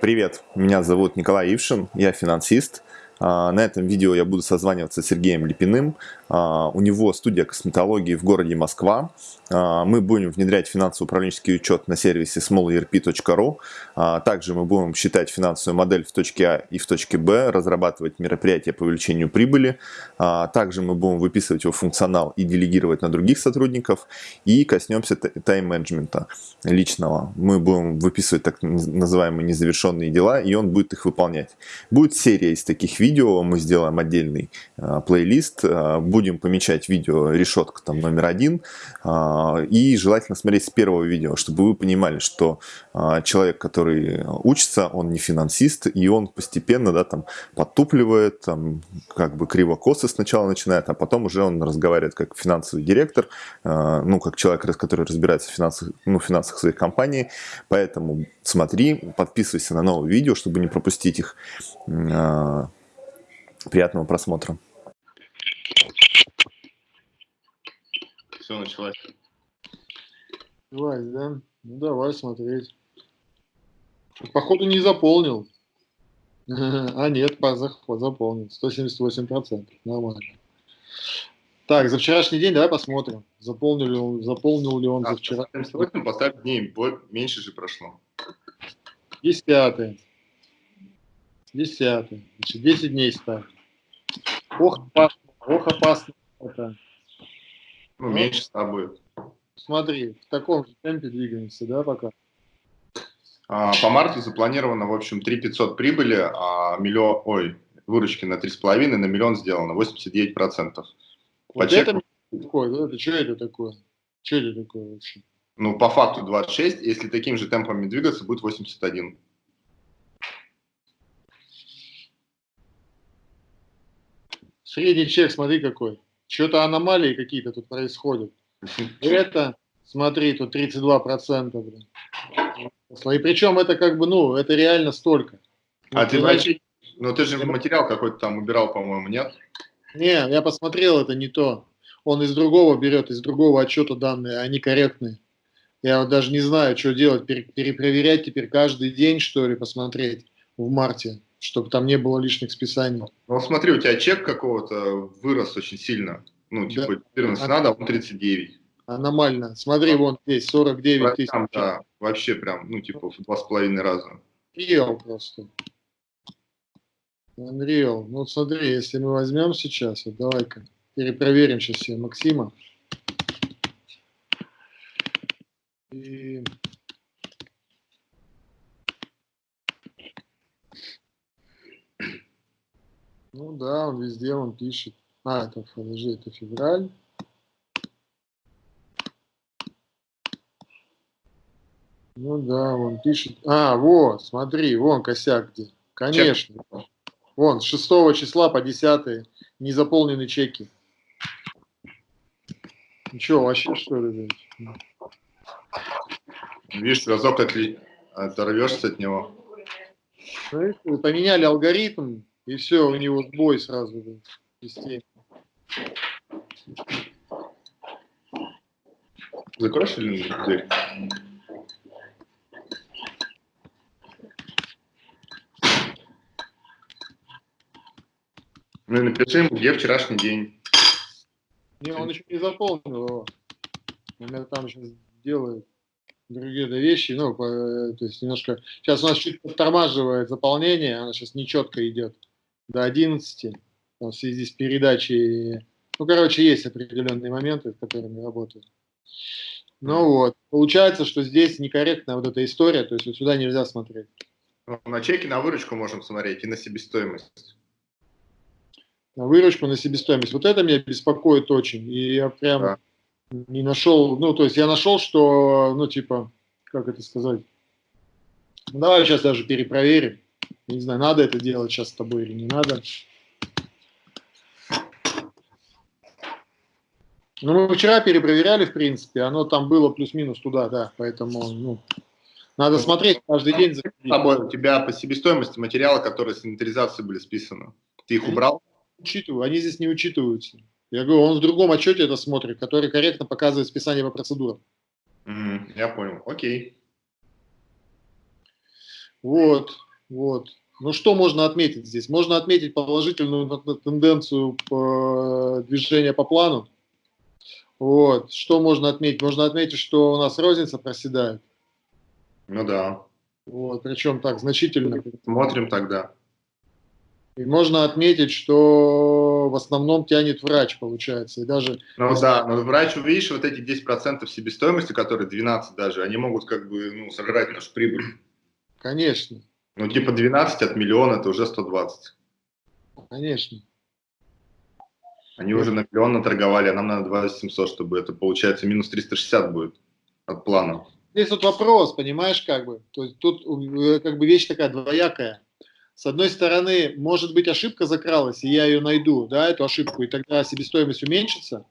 Привет, меня зовут Николай Ившин, я финансист. А, на этом видео я буду созваниваться с Сергеем Липиным. А, у него студия косметологии в городе Москва. А, мы будем внедрять финансово-управленческий учет на сервисе smallerp.ru. Также мы будем считать финансовую модель в точке А и в точке Б, разрабатывать мероприятия по увеличению прибыли. Также мы будем выписывать его функционал и делегировать на других сотрудников. И коснемся тайм-менеджмента личного. Мы будем выписывать так называемые незавершенные дела, и он будет их выполнять. Будет серия из таких видео видео, мы сделаем отдельный э, плейлист, э, будем помечать видео решетка там номер один, э, и желательно смотреть с первого видео, чтобы вы понимали, что э, человек, который учится, он не финансист, и он постепенно, да, там, подтупливает, там, как бы криво-косо сначала начинает, а потом уже он разговаривает как финансовый директор, э, ну, как человек, который разбирается в финансах, ну, финансах своей компании, поэтому смотри, подписывайся на новые видео, чтобы не пропустить их. Приятного просмотра. Все, началось. Началось, да? Ну, давай смотреть. Походу не заполнил. А нет, заполнил. 178%. Нормально. Так, за вчерашний день давай посмотрим. Заполнил ли он, заполнил ли он а, за вчера. 78 поставь дней, меньше же прошло. Десятый. Десятый. Значит, 10 дней ставь. Ох, опасно, ох, опасно это. Ну, меньше ста будет. Смотри, в таком же темпе двигаемся, да, пока? А, по марту запланировано, в общем, 3 500 прибыли, а миллион, ой, выручки на 3,5, на миллион сделано 89%. Вот по это такое, да? Это что это такое? Что это такое вообще? Ну, по факту 26, если такими же темпами двигаться, будет 81. Средний чек, смотри какой. Что-то аномалии какие-то тут происходят. Это, смотри, тут 32%. Блин. И причем это как бы, ну, это реально столько. А ну, ты, значит, ну ты же материал какой-то там убирал, по-моему, нет? Не, я посмотрел, это не то. Он из другого берет, из другого отчета данные, они корректные. Я вот даже не знаю, что делать, перепроверять теперь каждый день, что ли, посмотреть в марте чтобы там не было лишних списаний. Ну, смотри, у тебя чек какого-то вырос очень сильно. Ну, типа, да. 14 а, надо, а он 39. Аномально. Смотри, а, вон здесь 49 тысяч. Да, вообще прям, ну, типа, в два с половиной раза. Unreal просто. Unreal. Ну, вот смотри, если мы возьмем сейчас, вот давай-ка перепроверим сейчас все Максима. И Ну да, он везде он пишет. А, это, подожди, это февраль. Ну да, он пишет. А, вот, смотри, вон косяк где. Конечно. Чек. Вон, с 6 числа по 10 не заполнены чеки. Ну что, вообще что ли? Видишь, разок отли... оторвешься от него. Поменяли алгоритм, и все, у него сбой сразу был системе. Закроешь или дверь? Ну и напиши ему, где вчерашний день. Не, он еще не заполнил его. Он там сейчас делает другие вещи, ну, то есть немножко... Сейчас у нас чуть подтормаживает заполнение, оно сейчас нечетко идет до 11 в связи с передачей. Ну, короче, есть определенные моменты, с которыми работаю. Ну вот, получается, что здесь некорректная вот эта история, то есть вот сюда нельзя смотреть. Ну, на чеки на выручку можем смотреть и на себестоимость. На выручку, на себестоимость. Вот это меня беспокоит очень. И я прям да. не нашел, ну, то есть я нашел, что, ну, типа, как это сказать, ну, давай сейчас даже перепроверим. Не знаю, надо это делать сейчас с тобой или не надо. Ну, мы вчера перепроверяли, в принципе, оно там было плюс-минус туда, да, поэтому, ну, надо смотреть каждый день. За... Тобой, у тебя по себестоимости материала, которые с инвентаризации были списаны, ты их убрал? Учитываю, они здесь не учитываются. Я говорю, он в другом отчете это смотрит, который корректно показывает списание по процедурам. Mm, я понял, окей. Вот. Вот. Ну что можно отметить здесь? Можно отметить положительную тенденцию по движения по плану. Вот. Что можно отметить? Можно отметить, что у нас розница проседает. Ну да. Вот. Причем так значительно. Смотрим тогда. И можно отметить, что в основном тянет врач, получается. И даже ну если... да, но врач, увидишь, вот эти 10% себестоимости, которые 12 даже, они могут как бы ну, сожрать нашу прибыль. Конечно. Ну типа 12 от миллиона это уже 120. Конечно. Они уже на миллион наторговали, а нам надо 2700, чтобы это получается минус 360 будет от плана. Здесь вот вопрос, понимаешь, как бы. То есть тут э, как бы вещь такая двоякая с одной стороны, может быть, ошибка закралась, и я ее найду, да, эту ошибку, и тогда себестоимость уменьшится,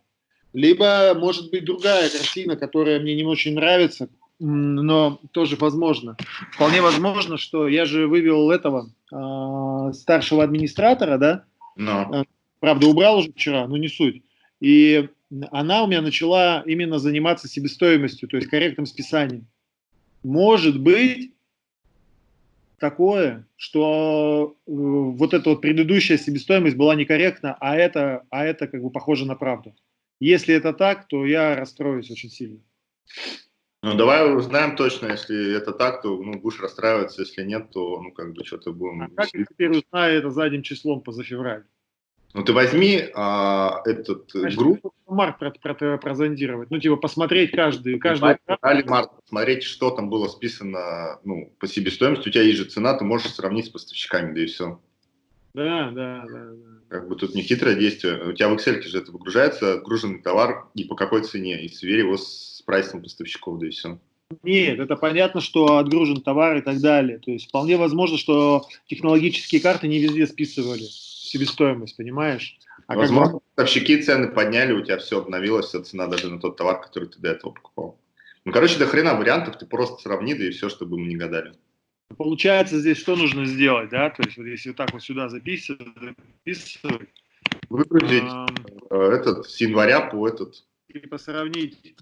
либо, может быть, другая картина, которая мне не очень нравится, но тоже возможно. Вполне возможно, что я же вывел этого э, старшего администратора, да, no. Э, правда, убрал уже вчера, но не суть. И она у меня начала именно заниматься себестоимостью, то есть корректным списанием. Может быть, такое, что э, вот эта вот предыдущая себестоимость была некорректна, а это, а это как бы похоже на правду. Если это так, то я расстроюсь очень сильно. Ну, давай узнаем точно, если это так, то ну, будешь расстраиваться, если нет, то ну как бы что-то будем... А как я теперь узнаю это задним числом поза февраль? Ну ты возьми а, этот э, Значит, группу. Март про, про, прозондировать. Ну, типа, посмотреть каждый. каждый... Дали март, посмотреть, что там было списано ну, по себестоимости. У тебя есть же цена, ты можешь сравнить с поставщиками, да и все. Да, да, да. да. Как бы тут не хитрое действие. У тебя в Excel же это выгружается, отгруженный товар и по какой цене. И свери его с прайсом поставщиков, да и все. Нет, это понятно, что отгружен товар и так далее. То есть вполне возможно, что технологические карты не везде списывали себестоимость, понимаешь? А Возможно, как... поставщики цены подняли, у тебя все обновилось, вся цена даже на тот товар, который ты до этого покупал. Ну, короче, до хрена вариантов, ты просто сравни, да и все, чтобы мы не гадали. Получается, здесь что нужно сделать, да? То есть, вот если вот так вот сюда записывать, записывать Выгрузить э, этот с января по этот. Типа сравнить,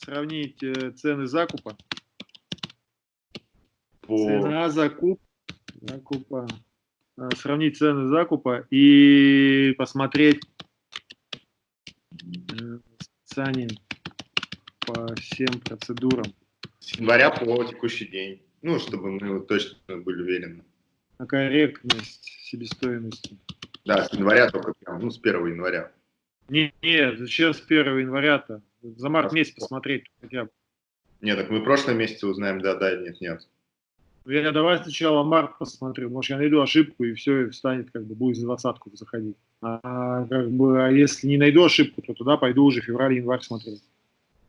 сравнить э, цены закупа. По... Цена закуп, закупа Э, сравнить цены закупа и посмотреть э, цены по всем процедурам. С января по текущий день. Ну, чтобы мы точно были уверены. На корректность себестоимости. Да, с января только прям, ну, с 1 января. Не, нет, зачем с 1 января-то? За март месяц посмотреть хотя бы. Нет, так мы в прошлом месяце узнаем, да, да, нет, нет. Я давай сначала март посмотрю, может я найду ошибку и все, и встанет, как бы будет за двадцатку заходить. А, как бы, а если не найду ошибку, то туда пойду уже февраль-январь смотреть.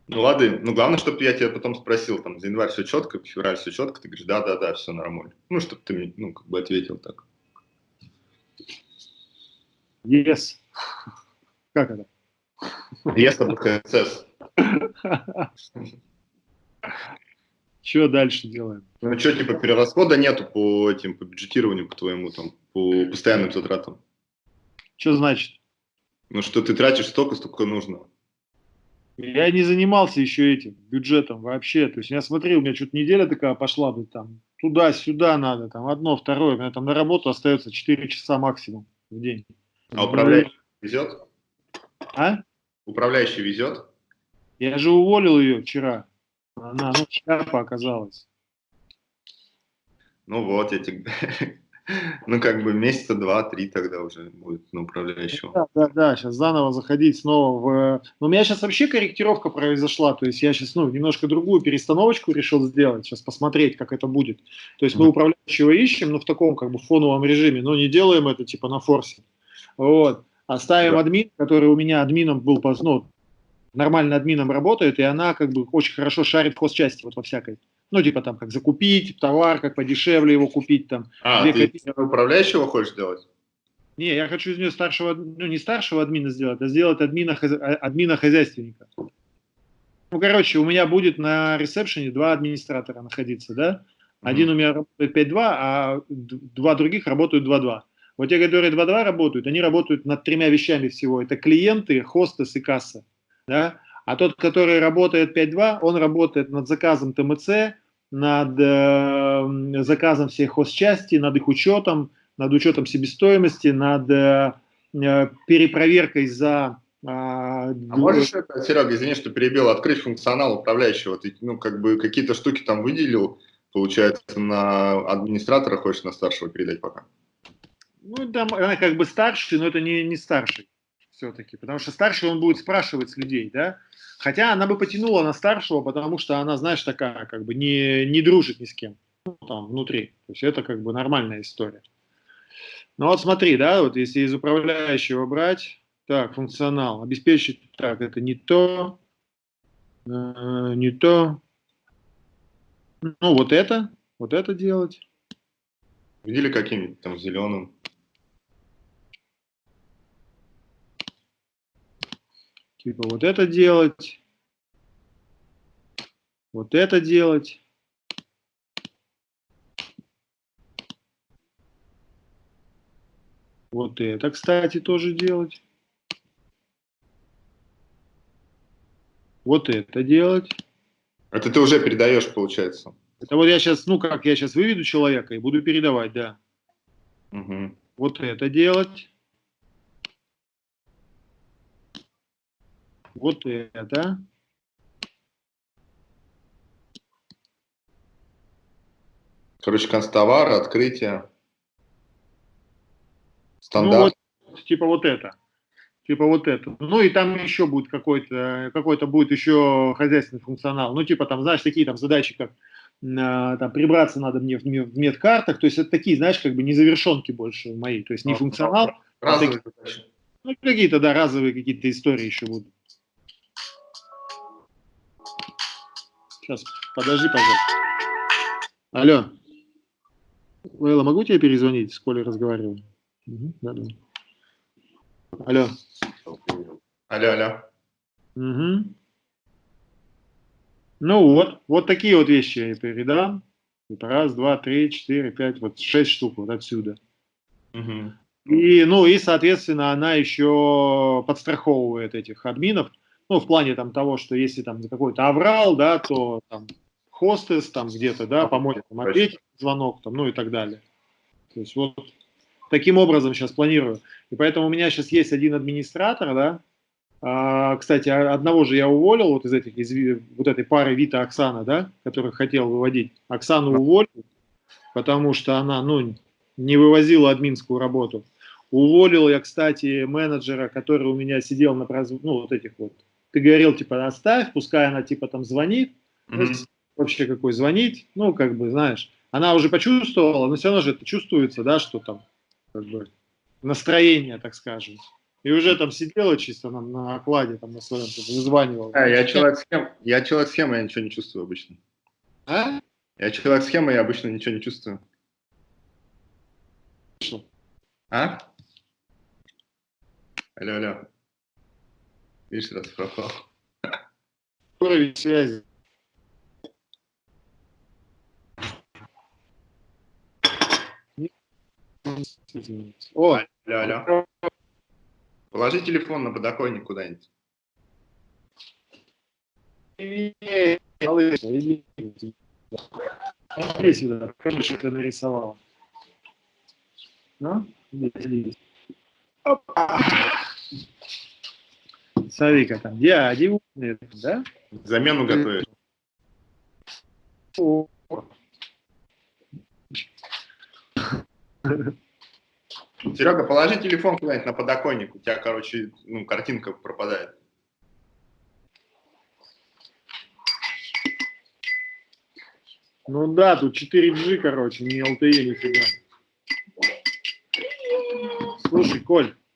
Ну ладно, ну главное, чтобы я тебя потом спросил, там, за январь все четко, февраль все четко, ты говоришь, да-да-да, все нормально. Ну, чтобы ты мне, ну, как бы ответил так. Yes. Как это? Yes, это Что дальше делаем? Ну что, типа перерасхода нету по этим, по бюджетированию, по твоему, там, по постоянным затратам? Что значит? Ну что ты тратишь столько, столько нужно. Я не занимался еще этим бюджетом вообще. То есть я смотрел, у меня что-то неделя такая пошла, бы там туда-сюда надо, там одно, второе. У меня там на работу остается 4 часа максимум в день. А управляющий везет? А? Управляющий везет? Я же уволил ее вчера. Она, ну, шляпа оказалась. Ну вот, я тебе... Ну, как бы месяца два-три тогда уже будет на управляющего. Да, да, да, сейчас заново заходить снова в... Но у меня сейчас вообще корректировка произошла, то есть я сейчас, ну, немножко другую перестановочку решил сделать, сейчас посмотреть, как это будет. То есть мы управляющего ищем, но в таком, как бы, фоновом режиме, но не делаем это, типа, на форсе. Вот. Оставим да. админ, который у меня админом был, ну, нормально админом работает, и она как бы очень хорошо шарит в хозчасти вот во всякой. Ну, типа там, как закупить товар, как подешевле его купить там. А, ты копейки. управляющего хочешь сделать? Не, я хочу из нее старшего, ну, не старшего админа сделать, а сделать админа, админа хозяйственника. Ну, короче, у меня будет на ресепшене два администратора находиться, да? Один mm -hmm. у меня работает 5.2, а два других работают 2.2. Вот те, которые 2.2 работают, они работают над тремя вещами всего. Это клиенты, хостес и касса да, а тот, который работает 5.2, он работает над заказом ТМЦ, над э, заказом всех хозчасти, над их учетом, над учетом себестоимости, над э, э перепроверкой за... Э, а можешь это, Серега, извини, что перебил, открыть функционал управляющего? Ты, ну, как бы какие-то штуки там выделил, получается, на администратора хочешь на старшего передать пока? Ну, там она как бы старший, но это не, не старший все-таки, потому что старший он будет спрашивать с людей, да, хотя она бы потянула на старшего, потому что она, знаешь, такая, как бы не, не дружит ни с кем, ну, там, внутри, то есть это как бы нормальная история. Ну вот смотри, да, вот если из управляющего брать, так, функционал, обеспечить, так, это не то, э, не то, ну вот это, вот это делать. Видели каким-нибудь там зеленым? Типа вот это делать, вот это делать. Вот это, кстати, тоже делать. Вот это делать. Это ты уже передаешь, получается? Это вот я сейчас, ну как, я сейчас выведу человека и буду передавать, да. Угу. Вот это делать. Вот это. Короче, констовар, открытие. Стандарт. Ну, вот, типа вот это. Типа вот это. Ну и там еще будет какой-то, какой-то будет еще хозяйственный функционал. Ну типа там, знаешь, такие там задачи, как а, там прибраться надо мне в, в медкартах. То есть это такие, знаешь, как бы незавершенки больше мои. То есть не функционал. А разовые а Ну какие-то, да, разовые какие-то истории еще будут. Сейчас, подожди, пожалуйста. Алло. Лейла, могу тебе перезвонить? С Колей разговариваю. Угу, да, да. Алло. Алло, алло. Угу. Ну вот, вот такие вот вещи я передам. Это раз, два, три, четыре, пять, вот шесть штук вот отсюда. Угу. И, ну, и, соответственно, она еще подстраховывает этих админов, ну, в плане там того, что если там какой-то аврал, да, то там хостес там где-то, да, поможет там ответить звонок, там, ну и так далее. То есть вот таким образом сейчас планирую. И поэтому у меня сейчас есть один администратор, да, а, кстати, одного же я уволил вот из этих, из вот этой пары Вита Оксана, да, которых хотел выводить. Оксану уволил, потому что она, ну, не вывозила админскую работу. Уволил я, кстати, менеджера, который у меня сидел на ну, вот этих вот. Ты говорил, типа, оставь, пускай она, типа, там звонит. Mm -hmm. Вообще какой звонить, ну, как бы, знаешь, она уже почувствовала, но все равно же это чувствуется, да, что там, как бы, настроение, так скажем. И уже там сидела чисто на, на окладе, там на своем, вызванивала. А, я человек схем, я человек схемы, я ничего не чувствую обычно. А? Я человек схемы, я обычно ничего не чувствую. Что? А? Алло, алло. Видишь, раз пропал. Уровень связи. О, алло. Положи телефон на подоконник куда-нибудь. Смотри сюда, что ты нарисовала. Ну, здесь. Опа. Смотри-ка там, дяди умные, да? Замену готовишь. О. Серега, положи телефон куда-нибудь на подоконник, у тебя, короче, ну, картинка пропадает. Ну да, тут 4G, короче, не LTE нифига. Слушай, Коль, а.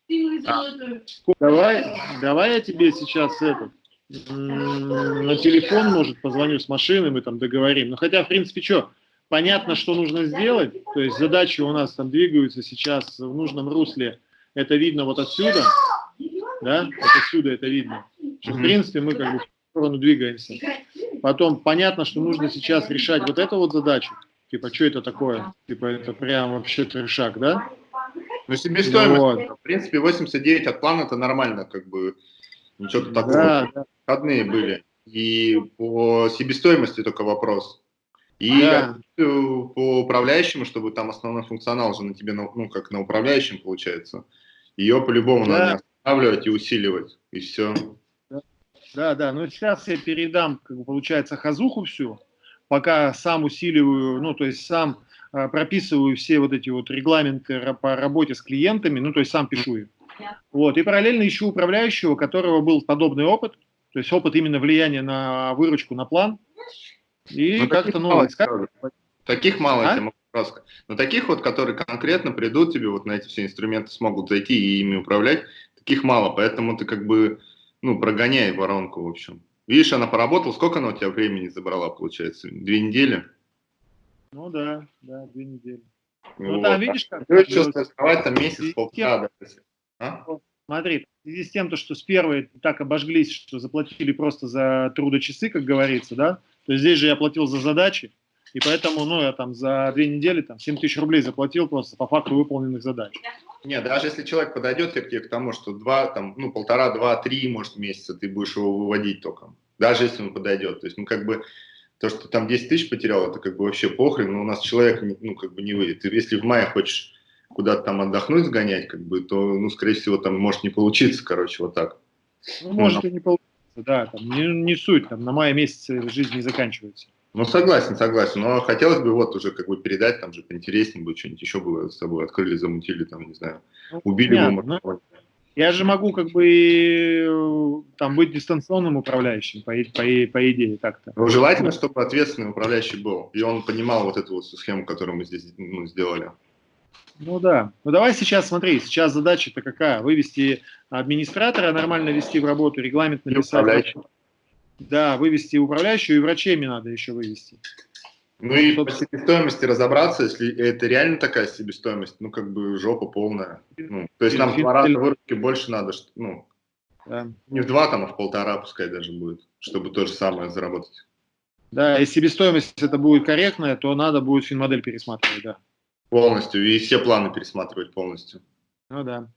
Давай, давай я тебе сейчас этот, на телефон, может, позвоню с машины, мы там договорим. Ну, хотя, в принципе, что, понятно, что нужно сделать, то есть задачи у нас там двигаются сейчас в нужном русле, это видно вот отсюда, да, вот отсюда это видно, что, в принципе, мы как бы в сторону двигаемся. Потом понятно, что нужно сейчас решать вот эту вот задачу, типа, что это такое, типа, это прям вообще трешак, да? Ну, себестоимость, вот. в принципе, 89 от плана это нормально, как бы, ничего такого. Да, да. Входные были. И по себестоимости только вопрос. И да. по управляющему, чтобы там основной функционал же на тебе, ну, как на управляющем получается, ее по-любому да. надо останавливать и усиливать, и все. Да, да, ну сейчас я передам, как бы, получается, хазуху всю, пока сам усиливаю, ну, то есть сам прописываю все вот эти вот регламенты по работе с клиентами, ну, то есть сам пишу их. Вот, и параллельно ищу управляющего, у которого был подобный опыт, то есть опыт именно влияния на выручку, на план, и ну, как-то, ну, искать. Таких мало, а? сказать. Но таких вот, которые конкретно придут тебе, вот на эти все инструменты смогут зайти и ими управлять, таких мало, поэтому ты как бы, ну, прогоняй воронку, в общем. Видишь, она поработала, сколько она у тебя времени забрала, получается? Две недели? Ну да, да, две недели. Ну, ну там, видишь, как... Ты еще стартовать там месяц-полтора, а? Смотри, в связи с тем, то, что с первой так обожглись, что заплатили просто за трудочасы, как говорится, да, то здесь же я платил за задачи, и поэтому, ну, я там за две недели там 7 тысяч рублей заплатил просто по факту выполненных задач. Нет, даже если человек подойдет к тебе к тому, что два, там, ну, полтора, два, три, может, месяца ты будешь его выводить только. Даже если он подойдет. То есть, ну, как бы, то, что там 10 тысяч потерял, это как бы вообще похрен, но у нас человек, ну, как бы не выйдет. Ты, если в мае хочешь куда-то там отдохнуть, сгонять, как бы, то, ну, скорее всего, там может не получиться, короче, вот так. Ну, может ну, и не получится да, там, не, не суть, там, на мае месяце жизнь не заканчивается. Ну, согласен, согласен, но хотелось бы вот уже как бы передать, там же поинтереснее будет, что-нибудь еще было с тобой открыли, замутили, там, не знаю, ну, убили понятно, бы. Я же могу как бы там быть дистанционным управляющим, по, по, по идее, так-то. Ну, желательно, чтобы ответственный управляющий был, и он понимал вот эту вот схему, которую мы здесь ну, сделали. Ну да. Ну давай сейчас, смотри, сейчас задача-то какая? Вывести администратора, нормально вести в работу, регламент написать. Да, вывести управляющую, и врачей мне надо еще вывести. Ну и по себестоимости разобраться, если это реально такая себестоимость, ну как бы жопа полная. Ну, то есть нам в два раза выручки больше надо, ну, да. не в два, там, а в полтора пускай даже будет, чтобы то же самое заработать. Да, если себестоимость это будет корректная, то надо будет финмодель пересматривать, да. Полностью, и все планы пересматривать полностью. Ну да.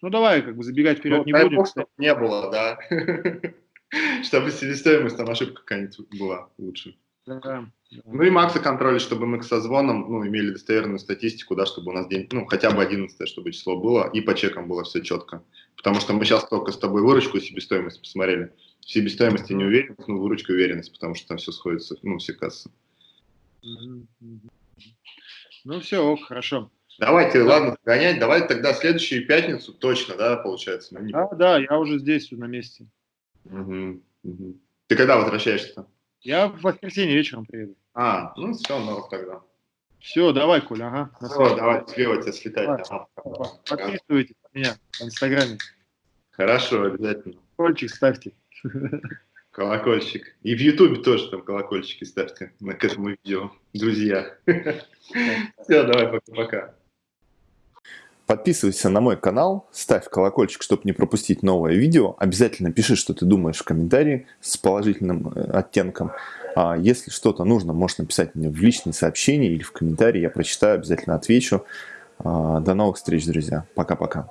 Ну давай, как бы забегать вперед ну, не будем. Бог, чтобы не было, да. Чтобы себестоимость там ошибка какая-нибудь была лучше. Да, Ну и Макса контроля, чтобы мы к созвонам ну, имели достоверную статистику, да, чтобы у нас день, ну, хотя бы 11 чтобы число было, и по чекам было все четко. Потому что мы сейчас только с тобой выручку и себестоимость посмотрели. В себестоимости не уверенность, но выручка уверенность, потому что там все сходится, ну, все кассы. Ну все, ок, хорошо. Давайте, да. ладно, гонять. Давай тогда следующую пятницу точно, да, получается? Не... Да, да, я уже здесь, на месте. Угу, угу. Ты когда возвращаешься? Я в воскресенье вечером приеду. А, ну все, норм тогда. Все, давай, Коля, ага. Все, давай, слева тебя слетать. Давай. Ага. Подписывайтесь на меня в Инстаграме. Хорошо, обязательно. Кольчик ставьте. Колокольчик. И в Ютубе тоже там колокольчики ставьте на к этому видео, друзья. Все, давай, пока-пока. Подписывайся на мой канал, ставь колокольчик, чтобы не пропустить новое видео. Обязательно пиши, что ты думаешь в комментарии с положительным э, оттенком. А если что-то нужно, можешь написать мне в личные сообщения или в комментарии. Я прочитаю, обязательно отвечу. А, до новых встреч, друзья. Пока-пока.